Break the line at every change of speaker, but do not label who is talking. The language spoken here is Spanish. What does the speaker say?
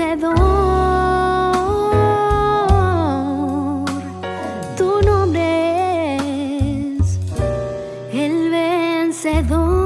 vencedor. Tu nombre es el vencedor.